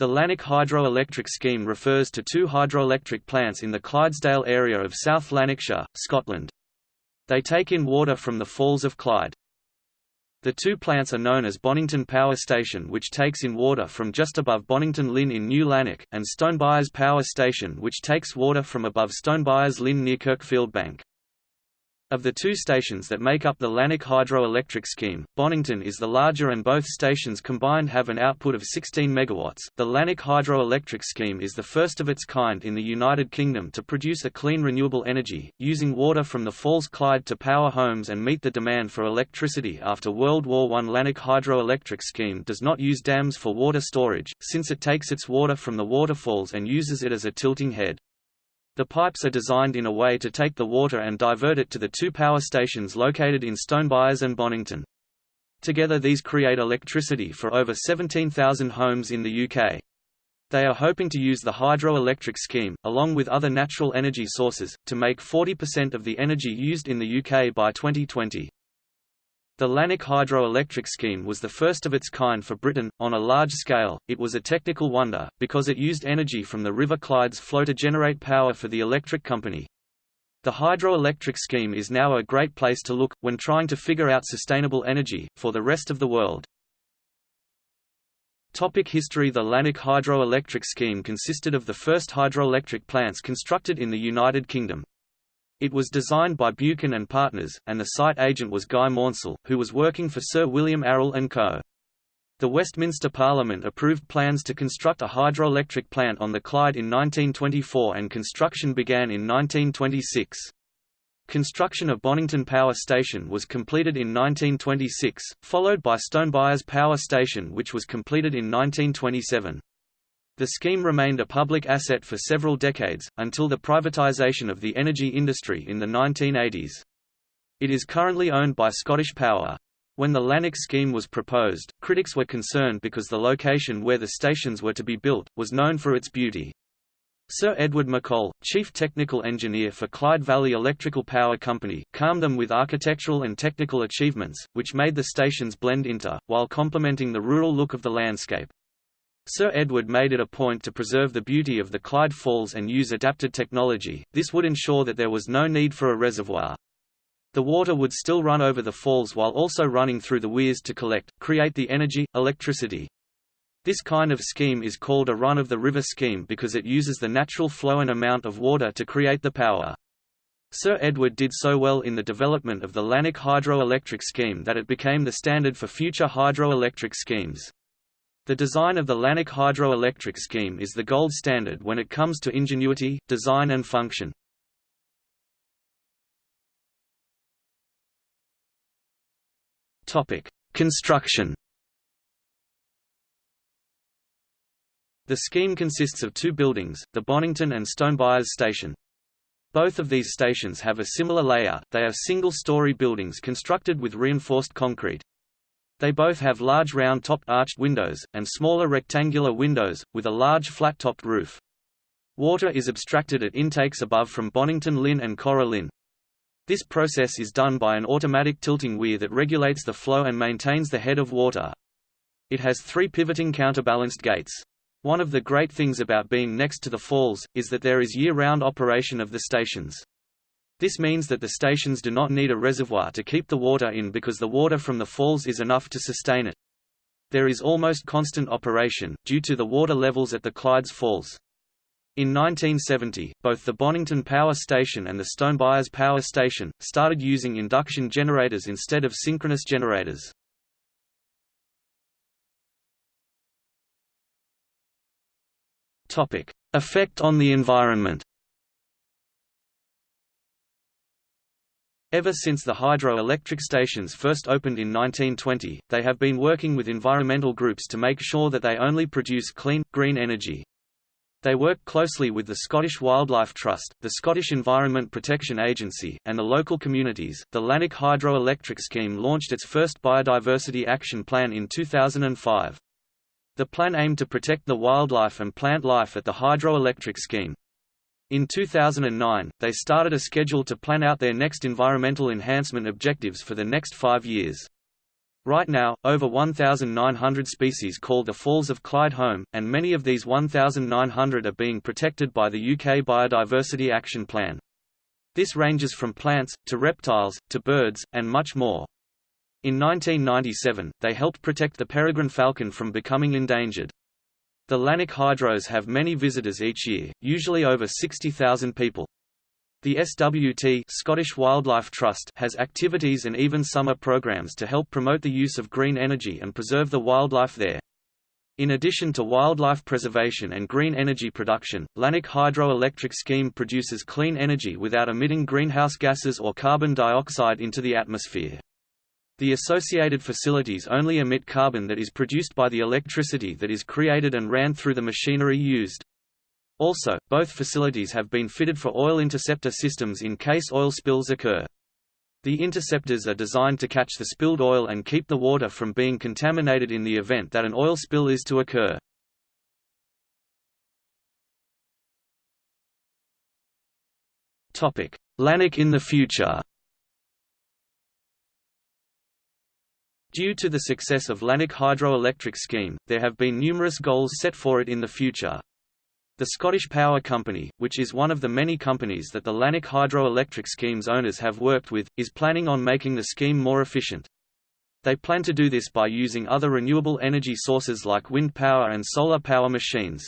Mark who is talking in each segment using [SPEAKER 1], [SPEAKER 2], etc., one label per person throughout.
[SPEAKER 1] The Lanark hydroelectric scheme refers to two hydroelectric plants in the Clydesdale area of South Lanarkshire, Scotland. They take in water from the Falls of Clyde. The two plants are known as Bonnington Power Station which takes in water from just above Bonnington Linn in New Lanark, and Stonebyres Power Station which takes water from above Stonebyres Linn near Kirkfieldbank. Of the two stations that make up the Lanark hydroelectric scheme, Bonnington is the larger and both stations combined have an output of 16 MW. The Lanark hydroelectric scheme is the first of its kind in the United Kingdom to produce a clean renewable energy, using water from the Falls Clyde to power homes and meet the demand for electricity after World War I. Lanark hydroelectric scheme does not use dams for water storage, since it takes its water from the waterfalls and uses it as a tilting head. The pipes are designed in a way to take the water and divert it to the two power stations located in Stonebyres and Bonnington. Together these create electricity for over 17,000 homes in the UK. They are hoping to use the hydroelectric scheme, along with other natural energy sources, to make 40% of the energy used in the UK by 2020. The Lanark hydroelectric scheme was the first of its kind for Britain, on a large scale. It was a technical wonder, because it used energy from the River Clyde's flow to generate power for the electric company. The hydroelectric scheme is now a great place to look, when trying to figure out sustainable energy, for the rest of the world. Topic history The Lanark hydroelectric scheme consisted of the first hydroelectric plants constructed in the United Kingdom. It was designed by Buchan and Partners, and the site agent was Guy Maunsell, who was working for Sir William Arrol and Co. The Westminster Parliament approved plans to construct a hydroelectric plant on the Clyde in 1924 and construction began in 1926. Construction of Bonnington Power Station was completed in 1926, followed by Stonebyres Power Station which was completed in 1927. The scheme remained a public asset for several decades, until the privatisation of the energy industry in the 1980s. It is currently owned by Scottish Power. When the Lanark scheme was proposed, critics were concerned because the location where the stations were to be built, was known for its beauty. Sir Edward McColl, chief technical engineer for Clyde Valley Electrical Power Company, calmed them with architectural and technical achievements, which made the stations blend into, while complementing the rural look of the landscape. Sir Edward made it a point to preserve the beauty of the Clyde Falls and use adapted technology, this would ensure that there was no need for a reservoir. The water would still run over the falls while also running through the weirs to collect, create the energy, electricity. This kind of scheme is called a run-of-the-river scheme because it uses the natural flow and amount of water to create the power. Sir Edward did so well in the development of the Lanark hydroelectric scheme that it became the standard for future hydroelectric schemes. The design of the Lanark hydroelectric scheme is the gold standard when it comes to ingenuity, design and function. Construction The scheme consists of two buildings, the Bonnington and Stonebyres station. Both of these stations have a similar layout, they are single-story buildings constructed with reinforced concrete. They both have large round-topped arched windows, and smaller rectangular windows, with a large flat-topped roof. Water is abstracted at intakes above from Bonnington Linn and Corra Linn. This process is done by an automatic tilting weir that regulates the flow and maintains the head of water. It has three pivoting counterbalanced gates. One of the great things about being next to the falls, is that there is year-round operation of the stations. This means that the stations do not need a reservoir to keep the water in because the water from the falls is enough to sustain it. There is almost constant operation, due to the water levels at the Clydes Falls. In 1970, both the Bonnington Power Station and the Stonebyres Power Station, started using induction generators instead of synchronous generators. Effect on the environment Ever since the hydroelectric stations first opened in 1920, they have been working with environmental groups to make sure that they only produce clean, green energy. They work closely with the Scottish Wildlife Trust, the Scottish Environment Protection Agency, and the local communities. The Lanark Hydroelectric Scheme launched its first Biodiversity Action Plan in 2005. The plan aimed to protect the wildlife and plant life at the hydroelectric scheme. In 2009, they started a schedule to plan out their next environmental enhancement objectives for the next five years. Right now, over 1,900 species call the Falls of Clyde home, and many of these 1,900 are being protected by the UK Biodiversity Action Plan. This ranges from plants, to reptiles, to birds, and much more. In 1997, they helped protect the peregrine falcon from becoming endangered. The Lanark Hydros have many visitors each year, usually over 60,000 people. The SWT Scottish Wildlife Trust has activities and even summer programs to help promote the use of green energy and preserve the wildlife there. In addition to wildlife preservation and green energy production, Lanark Hydroelectric Scheme produces clean energy without emitting greenhouse gases or carbon dioxide into the atmosphere. The associated facilities only emit carbon that is produced by the electricity that is created and ran through the machinery used. Also, both facilities have been fitted for oil interceptor systems in case oil spills occur. The interceptors are designed to catch the spilled oil and keep the water from being contaminated in the event that an oil spill is to occur. Lanark in the future Due to the success of Lanark Hydroelectric Scheme, there have been numerous goals set for it in the future. The Scottish Power Company, which is one of the many companies that the Lanark Hydroelectric Scheme's owners have worked with, is planning on making the scheme more efficient. They plan to do this by using other renewable energy sources like wind power and solar power machines.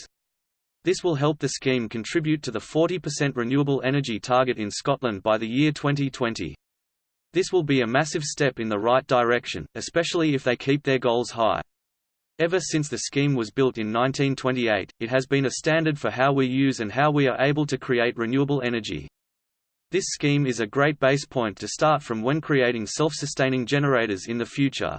[SPEAKER 1] This will help the scheme contribute to the 40% renewable energy target in Scotland by the year 2020. This will be a massive step in the right direction, especially if they keep their goals high. Ever since the scheme was built in 1928, it has been a standard for how we use and how we are able to create renewable energy. This scheme is a great base point to start from when creating self-sustaining generators in the future.